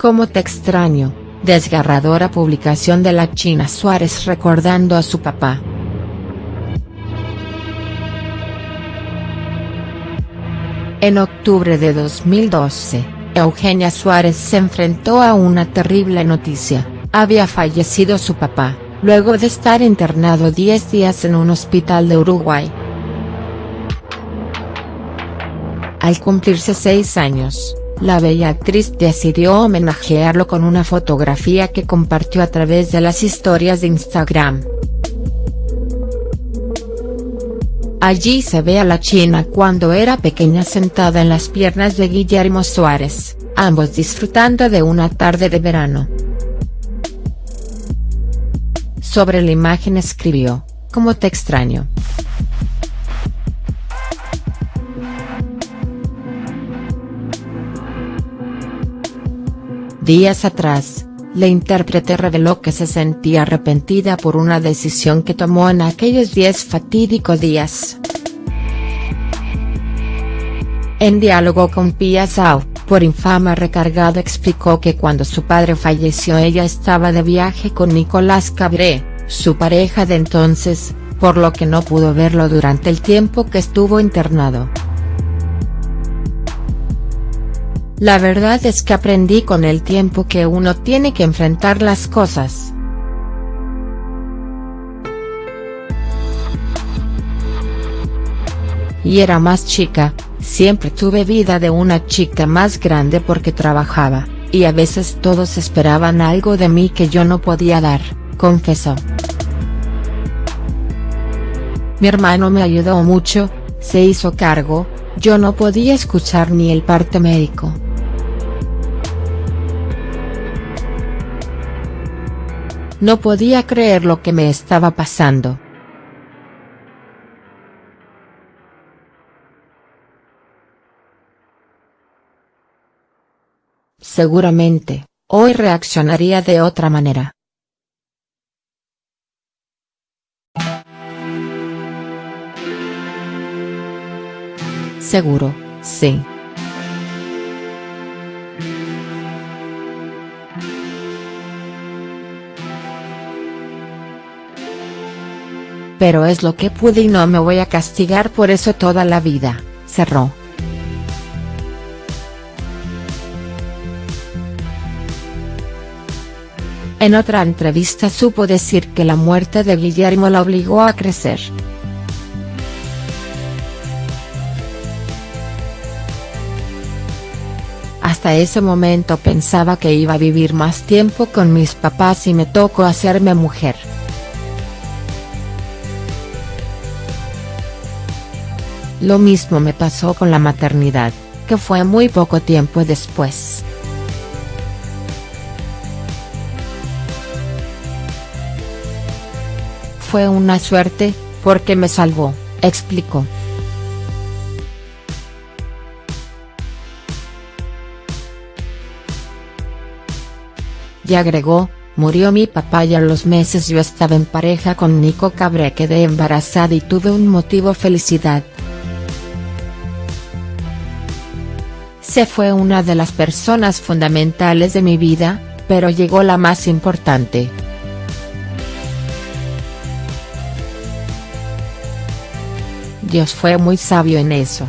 Como te extraño, desgarradora publicación de la China Suárez recordando a su papá. En octubre de 2012, Eugenia Suárez se enfrentó a una terrible noticia, había fallecido su papá, luego de estar internado 10 días en un hospital de Uruguay. Al cumplirse seis años, la bella actriz decidió homenajearlo con una fotografía que compartió a través de las historias de Instagram. Allí se ve a la china cuando era pequeña sentada en las piernas de Guillermo Suárez, ambos disfrutando de una tarde de verano. Sobre la imagen escribió, «Como te extraño». Días atrás, la intérprete reveló que se sentía arrepentida por una decisión que tomó en aquellos diez fatídicos días. En diálogo con Pia Sau, por infama recargado explicó que cuando su padre falleció ella estaba de viaje con Nicolás Cabré, su pareja de entonces, por lo que no pudo verlo durante el tiempo que estuvo internado. La verdad es que aprendí con el tiempo que uno tiene que enfrentar las cosas. Y era más chica, siempre tuve vida de una chica más grande porque trabajaba, y a veces todos esperaban algo de mí que yo no podía dar, confesó. Mi hermano me ayudó mucho, se hizo cargo, yo no podía escuchar ni el parte médico. No podía creer lo que me estaba pasando. Seguramente, hoy reaccionaría de otra manera. Seguro, sí. Pero es lo que pude y no me voy a castigar por eso toda la vida, cerró. En otra entrevista supo decir que la muerte de Guillermo la obligó a crecer. Hasta ese momento pensaba que iba a vivir más tiempo con mis papás y me tocó hacerme mujer. Lo mismo me pasó con la maternidad, que fue muy poco tiempo después. Fue una suerte, porque me salvó, explicó. Y agregó, murió mi papá y a los meses yo estaba en pareja con Nico Cabré quedé embarazada y tuve un motivo felicidad. Se fue una de las personas fundamentales de mi vida, pero llegó la más importante. Dios fue muy sabio en eso.